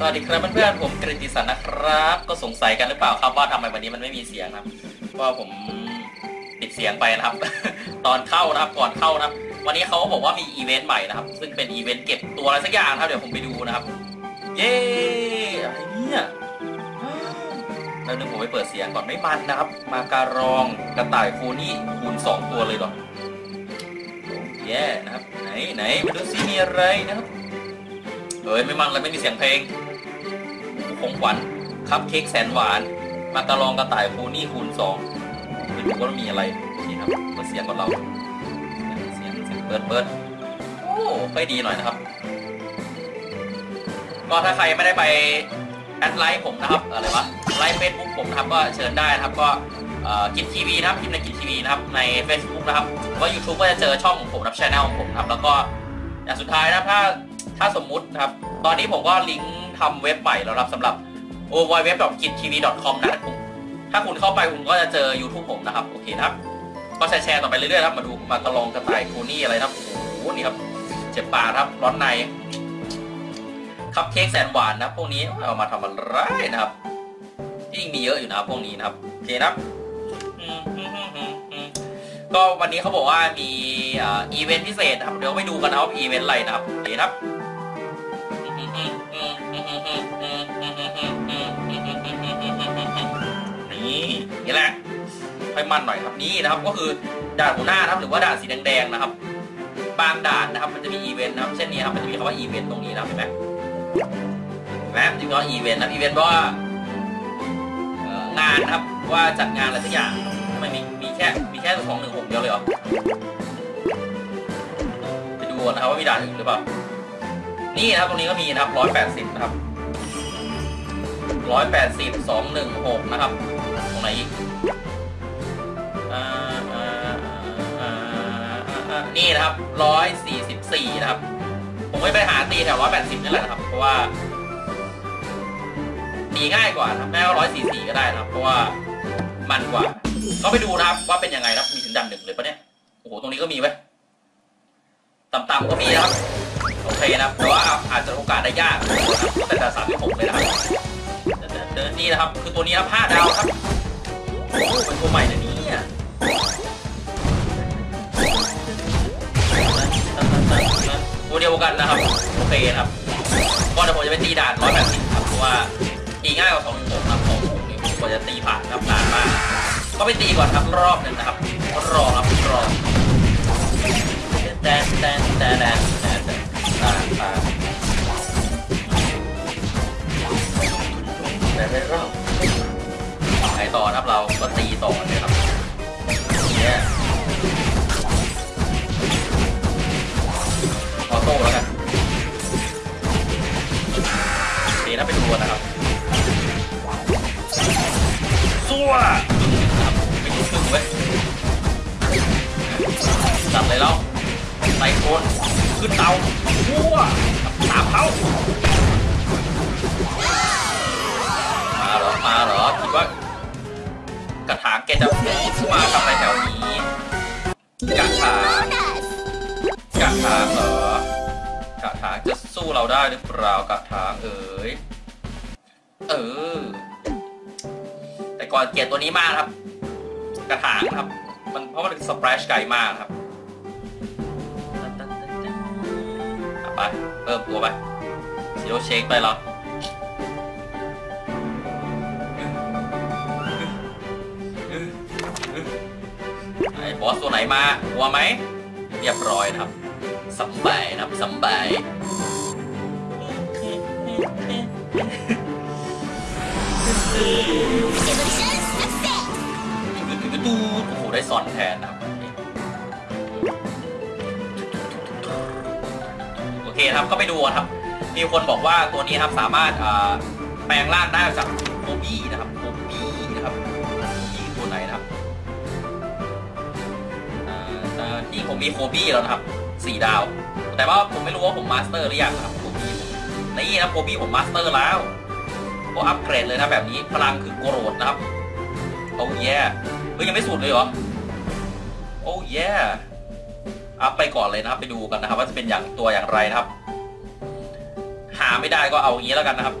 สวัสดีครับเพื่อนๆผมกฤติสันนะครับ ก็สงสัยกันหรือเปล่าครับว่าทำไมวันนี้มันไม่มีเสียงครับว่าผมปิดเสียงไปนะครับ ตอนเข้านะครับก่อนเข้านะครับ วันนี้เขาบอกว่ามีอีเวนต์ใหม่นะครับ ซึ่งเป็นอีเวนต์เก็บตัวอะไรสักอย่างครับเดี๋ยวผมไปดูนะครับ เย้อะไรเนี่ยแล้วนึงผมไปเปิดเสียงก่อนไม่มันนะครับ มาการองกระต่ายโคนี่คูณสองตัวเลยหรอแย่นะครับ ไหนไหนมาดูซิมีอะไรนะครับเฮ้ยไม่มันเลยไม่มีเสียงเพลง ของขวัญคัพเค้กแสนหวานมาการองกระต่ายโคนี่คูณสองไม่รู้ว่ามีอะไรนี่ครับเปิดเสียงก่อนเราเสียงเสียงเปิดเปิดโอ้ค่อยดีหน่อยนะครับ ก็ถ้าใครไม่ได้ไป add like ผมนะครับอะไรวะ like Facebook ผมนะครับก็เชิญได้นะครับก็กิจทีวีนะครับพิมพ์ในกิจทีวีนะครับใน Facebook นะครับว่า YouTube ก็จะเจอช่องของผมนะครับช anel ของผมครับแล้วก็อย่างสุดท้ายนะถ้าถ้าสมมุตินะครับ ตอนนี้ผมก็ลิงก์ ทำเว็บใหม่แล้วครับสำหรับ o w w w k i t t v c o m นะครับผมถ้าคุณเข้าไปคุณก็จะเจอ YouTube ผมนะครับ โอเคนะครับ ก็แชร์ต่อไปเรื่อยๆครับมาดูมากระลองกระต่ายคูนี่อะไรนะครับ โอ้โหนี่ครับ เจ็บปากครับ ร้อนใน คัพเค้กแสนหวานนะพวกนี้เอามาทำอะไรนะครับยิ่งมีเยอะอยู่นะครับพวกนี้นะครับ โอเคนะครับก็วันนี้เขาบอกว่ามีอีเวนต์พิเศษครับ เดี๋ยวไปดูกันนะว่าอีเวนต์อะไรนะครับโอเคครับ ค่อยมันหน่อยครับนี่นะครับ ก็คือด่านหัวหน้านะครับหรือว่าด่านสีแดงๆนะครับ บางด่านนะครับมันจะมีอีเวนต์นะครับเช่นนี้ครับมันจะมีคำว่าอีเวนต์ตรงนี้นะครับเห็นไหมเห็นไหมจึงว่าอีเวนต์นะอีเวนต์เพราะว่างานนะครับว่าจัดงานอะไรสักอย่างทำไมมีมีแค่มีแค่สองหนึ่งหกเดียวเลยเหรอไปดูนะครับว่ามีด่านอื่นหรือเปล่านี่นะครับตรงนี้ก็มีนะครับร้อยแปดสิบนะครับร้อยแปดสิบสองหนึ่งหกนะครับ ตรงไหนอีก นี่นะครับร้อยสี่สิบสี่นะครับ ผมไม่ไปหาตีแถวร้อยแปดสิบนี่แหละครับ เพราะว่าตีง่ายกว่าครับแม้ว่าร้อยสี่สี่ก็ได้นะครับ เพราะว่ามันกว่า ก็ไปดูนะครับว่าเป็นยังไงครับมีถึงดันหนึ่งเลยปะเนี่ย โอ้โห ตรงนี้ก็มีไว้ต่ำๆก็มีนะครับ โอเคนะครับ แต่ว่าอาจจะโอกาสได้ยากแต่แต่สามที่หกเลยนะครับเดินนี่นะครับ คือตัวนี้ครับห้าดาวครับโอ้เป็นตัวใหม่นะเนี่ย ตัวเดียวกันนะครับโอเคครับก็เดี๋ยวผมจะไปตีด่านร้อยแปดสิบครับเพราะว่าตีง่ายกว่าสองหนึ่งหกครับสองหกนี่กว่าจะตีผ่านครับนานมากก็ไปตีก่อนครับรอบหนึ่งนะครับรอครับรอแดนแดนแดนแดนแดนแดนตาตาแต่ไม่รอบไหนต่อครับเราก็ตีต่อเลยครับเนี่ย เราได้หรือเปล่ากระถางเอ๋ยเออ แต่ก่อนเกลียดตัวนี้มากครับ กระถางครับ มันเพราะมันเป็นสเปรชไก่มากครับไปเพิ่มตัวไปซีโรเชคไปแล้วไอ้บอสตัวไหนมา กลัวไหม เรียบร้อยนะครับสบายนะครับสบาย ตูโอ้โหได้ซอนแทนนะครับโอเคครับก็ไปดูครับ มีคนบอกว่าตัวนี้ครับสามารถแปลงร่างได้จากโคบี้นะครับโคบี้นะครับนี่ตัวไหนนะครับนี่ผมมีโคบี้แล้วนะครับสี่ดาว แต่ว่าผมไม่รู้ว่าผม master หรือยังครับโคบี้นี่นะโคบี้ผม master แล้ว ก็อัปเกรดเลยนะแบบนี้พลังคือโกรธนะครับ โอ้ยแย่เฮ้ยยังไม่สุดเลยเหรอ โอ้ยแย่อัพไปก่อนเลยนะครับไปดูกันนะครับ ว่าจะเป็นอย่างตัวอย่างไรนะครับ หาไม่ได้ก็เอาอย่างนี้แล้วกันนะครับ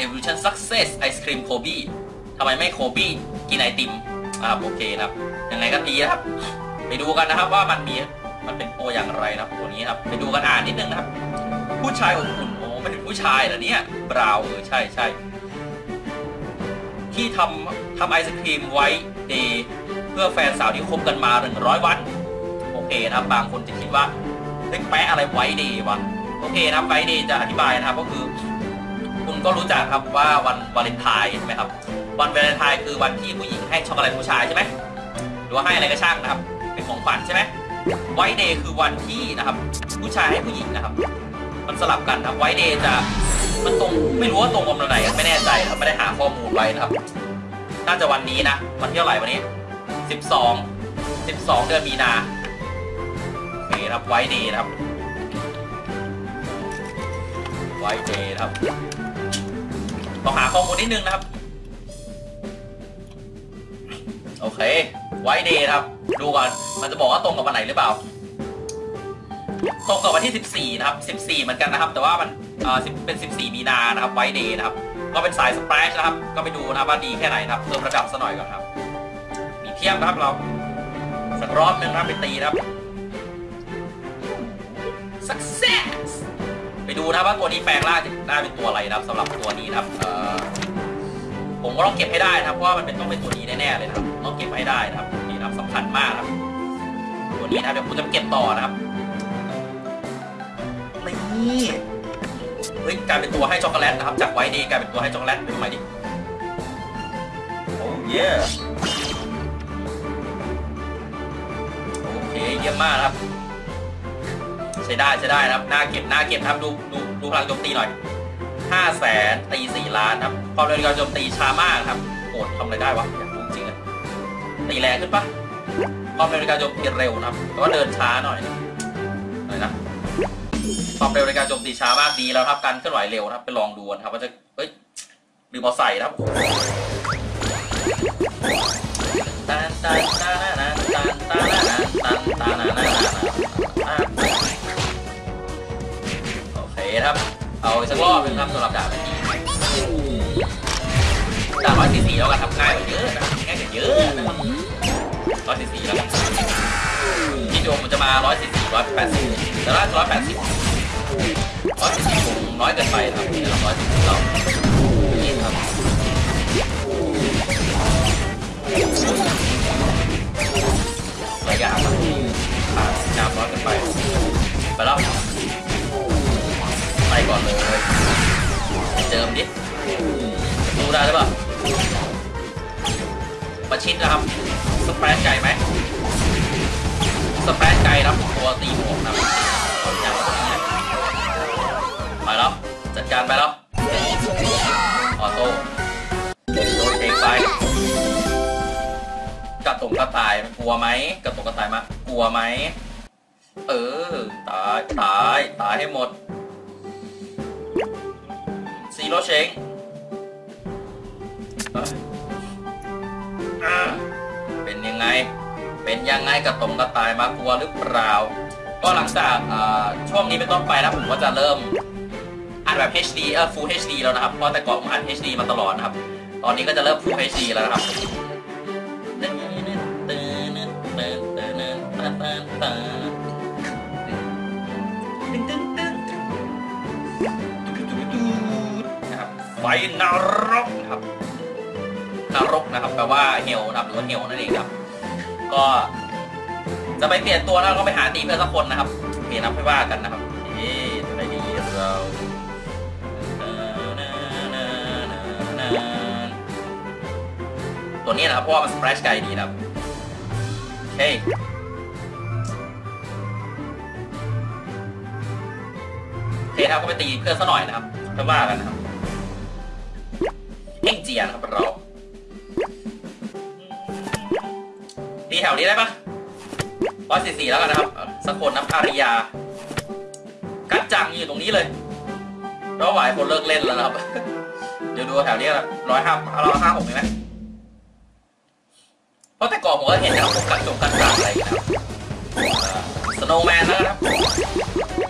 Evolution Success Ice Cream Kobe ทำไมไม่โคบี้กินไอติมอ่าโอเคนะครับยังไงก็ดีนะครับ ไปดูกันนะครับว่ามันมีมันเป็นตัวอย่างไรนะครับตัวนี้ครับ ไปดูกันอ่านนิดนึงนะครับ ผู้ชายอบอุ่น ผู้ชายเหรอเนี่ยบราวเออใช่ใช่ที่ทำทำไอศครีมไว้เดย์เพื่อแฟนสาวที่คบกันมา 100 วัน โอเคนะครับบางคนจะคิดว่าเฮ้ยแปะอะไร White Day วะโอเคนะครับ White Day จะอธิบายนะครับก็คือ คุณก็รู้จักครับว่าวันวาเลนไทน์ใช่ไหมครับวันวาเลนไทน์คือวันที่ผู้หญิงให้ช็อกโกแลตผู้ชายใช่ไหมหรือว่าให้อะไรก็ช่างนะครับ เป็นของขวัญใช่ไหม White Day คือวันที่นะครับ ผู้ชายให้ผู้หญิงนะครับ มันสลับกันครับ White Day จะมันตรงไม่รู้ว่าตรงวันไหนไม่แน่ใจครับไม่ได้หาข้อมูลไว้นะครับ น่าจะวันนี้นะ วันที่เท่าไหร่วันนี้ 12 12 เดือนมีนาโอเคครับ White Day ครับ White Day ครับต้องหาข้อมูลนิดนึงนะครับ โอเค White Day ครับ ดูก่อนมันจะบอกว่าตรงกับวันไหนหรือเปล่า ตรงกับวันที่ 14 นะครับ 14 เหมือนกันนะครับ แต่ว่ามันเอ่อ10เป็น 14 มีนานะครับ White Day นะครับ ก็เป็นสายสเปรชนะครับ ก็ไปดูนะครับว่าดีแค่ไหนนะครับเพิ่มระดับซะหน่อยก่อนครับ มีเทียบนะครับเราสักรอบหนึงนะครับไปตีนะครับ success ไปดูนะครับว่าตัวนี้แปลงร่างจะได้เป็นตัวอะไรนะครับสำหรับตัวนี้นะครับเอ่อผมก็ต้องเก็บให้ได้นะครับเพราะว่ามันเป็นต้องเป็นตัวนี้แน่ๆเลยนะครับต้องเก็บให้ได้นะครับนี่นะครับสำคัญมากนะครับตัวนี้นะเดี๋ยวผมจะเก็บต่อนะครับ นี่เฮ้ยกลายเป็นตัวให้ช็อกโกแลตนะครับ จาก White Day กลายเป็นตัวให้ช็อกโกแลตเป็นใหม่ดิ oh yeah โอเคเยี่ยมมากนะครับ ใช้ได้ใช้ได้นะครับหน้าเก็บหน้าเก็บนะครับดูดูดูพลังโจมตีหน่อยห้าแสนตีสี่ล้านครับความเร็วในการโจมตีช้ามากครับโหดทำอะไรได้วะอยากรู้จริงอะตีแรงขึ้นปะความเร็วในการโจมตีเร็วนะครับแต่ว่าเดินช้าหน่อยอะไรนะ ความเร็วในการโจมตีช้ามากดีแล้วครับการเคลื่อนไหวเร็วครับ ไปลองดูนะครับว่าจะเฮ้ยลืมพอใส่ครับโอเคครับ เอาสักรอบป็นครับสำหรับดาบนี้ดาบร้อยสี่สี่แล้วกันครัง่ายกว่าเยอะนะง่ายกว่าเยอะนะร้อยสี่แล้วที่โดมมันจะมาร้อยสี่สี่ร้อยแปดสิบแต่ละร้อยแปดสิบ น้อยเกินไปครับที่เราร้อยสี่สิบเรานี่ครับระยะมันขาดน้ำน้อยเกินไปไปแล้วไปก่อนเลยเจิมดิดูได้หรือเปล่ามาชิดนะครับสเปรดไก่ไหมสเปรดไก่รับตัวตีหมวกนะครับ ลัวไหมกระตงกระต่ายมากลัวไหมเออตายตายตายให้หมดซีโร่เชงเป็นยังไง เป็นยังไงกับตรงกระต่ายมากลัวหรือเปล่า ก็หลังจากช่วงนี้เป็นต้นไปนะผมก็จะเริ่มอัดแบบ HD เออ Full HD แล้วนะครับ เพราะแต่ก่อนผมอัด HD มาตลอดนะครับ ตอนนี้ก็จะเริ่ม Full HD แล้วนะครับ ไฟนรกนะครับนรกนะครับแปลว่าเฮลนะครับหรือว่าเฮลนั่นเองครับ ก็จะไปเปลี่ยนตัวแล้วก็ไปหาตีเพื่อนสักคนนะครับเปลี่ยนนับไม่ว่ากันนะครับเอ๊ะอะไรดีเราตัวนี้นะครับเพราะว่ามันสเปรชไกลดีนะครับโอเคโอเคครับก็ไปตีเพื่อนซะหน่อยนะครับค่ว่ากันนะครับ ยนะครับเราตีแถวนี้ได้ปะร้อยสี่สี่แล้วกันนะครับสกคนนะอาริยา กัดจังอยู่ตรงนี้เลยเราหวายคนเลิกเล่นแล้วนะครับ เดี๋ยวดูแถวนี้ละร้อยห้าร้อยห้าหกไหมเพราะแต่ก่อนผมก็เห็นนะครับผมกัดจงกัดจังอะไรนะครับสโนว์แมนแล้วกันครับ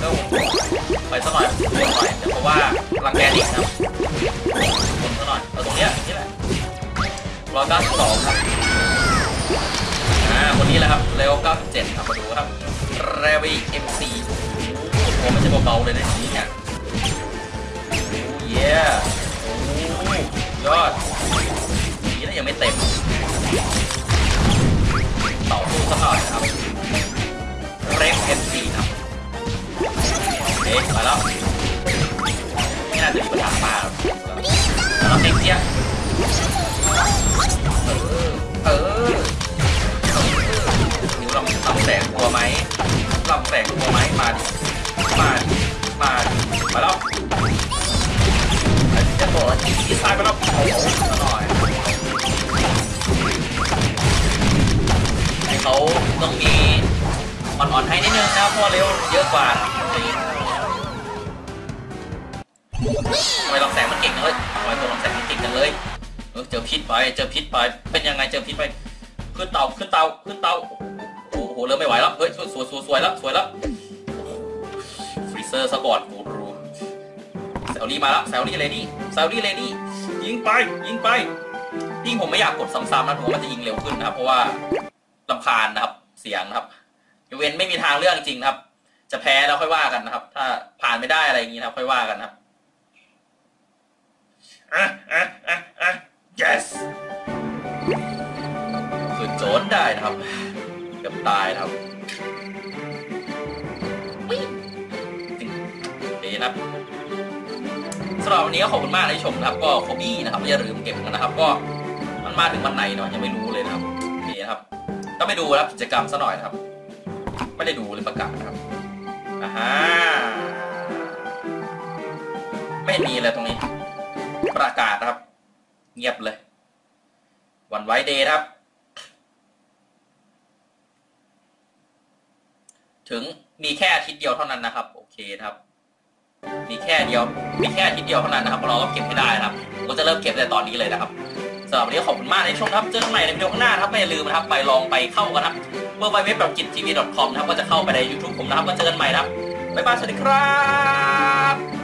เริ่มไปสักหน่อยหน่อยเพราะว่ารังแกเด็กนะครับ เอาตรงเนี้ยนี่แหละร้อยเก้าสิบสองครับอ่าคนนี้แหละครับเร็วเก้าสิบเจ็ดครับมาดูครับเรวีเอ็มซีโอ้ไม่ใช่เบาๆเลยนะนี่เนี่ยโอ้เย่โอ้ยอดนี่แล้วยังไม่เต็มต่อสู้สักหน่อยนะครับเร็วเอ็มซีครับเอ๊ะมาแล้วไม่น่าจะมีปัญหามาแล้ว เราเต็มเที่ยเออเออนิ้วลำลำแสงกลัวไหมลำแสงกลัวไหมมาดิมาดิมาดิมาแล้วจะบอกว่าที่ที่ซ้ายไปแล้วโอ้โหน่อยให้เขาต้องมีอ่อนๆให้นิดนึงนะเพราะเร็วเยอะกว่า ทำไมลำแสงมันเก่งเลยทำไมตัวลำแสงมันเก่งจังเลย เออเจอพิษไป เจอพิษไป เป็นยังไงเจอพิษไป ขึ้นเตาขึ้นเตาขึ้นเตาโอ้โหเริ่มไม่ไหวแล้ว เฮ้ยสวยสวยสวยแล้วสวยแล้วฟรีเซอร์สะกอดกูรูแซลลี่มาแล้วแซลลี่เลดี้แซลลี่เลดี้ยิงไปยิงไปยิงผมไม่อยากกดซ้ำๆนะผมว่ามันจะยิงเร็วขึ้นนะครับ เพราะว่าลำคาญนะครับเสียงนะครับยกเว้นไม่มีทางเลือกจริงนะครับ จะแพ้แล้วค่อยว่ากันนะครับ ถ้าผ่านไม่ได้อะไรอย่างนี้นะครับค่อยว่ากันนะครับ yes คือโจนได้นะครับเกือบตายครับวิ่งจริงดีนะครับสำหรับวันนี้ก็ขอบคุณมากที่ชมนะครับ ก็โคบี้นะครับอย่าลืมเก็บกันนะครับ ก็มันมาถึงวันไหนเนาะยังไม่รู้เลยนะครับนี่นะครับ ก็ไปดูนะครับกิจกรรมซะหน่อยนะครับ ไม่ได้ดูเลยประกาศนะครับอ่าฮะไม่มีเลยตรงนี้ ประกาศนะครับ เงียบเลย วันไว้เดย์ครับ ถึงมีแค่อาทิตย์เดียวเท่านั้นนะครับ โอเคครับ มีแค่เดียว มีแค่อาทิตย์เดียวเท่านั้นนะครับเราก็เก็บให้ได้ครับผมก็จะเริ่มเก็บแต่ตอนนี้เลยนะครับสำหรับวันนี้ขอบคุณมากในช่วงครับเจอกันใหม่ในวิดีโอข้างหน้าครับไม่ลืมนะครับไปลองไปเข้ากันครับเมื่อไปเว็บแบบกิจทีวี .com นะครับก็จะเข้าไปใน YouTube ผมนะครับก็เจอกันใหม่นะครับบ๊ายบายสวัสดีครับ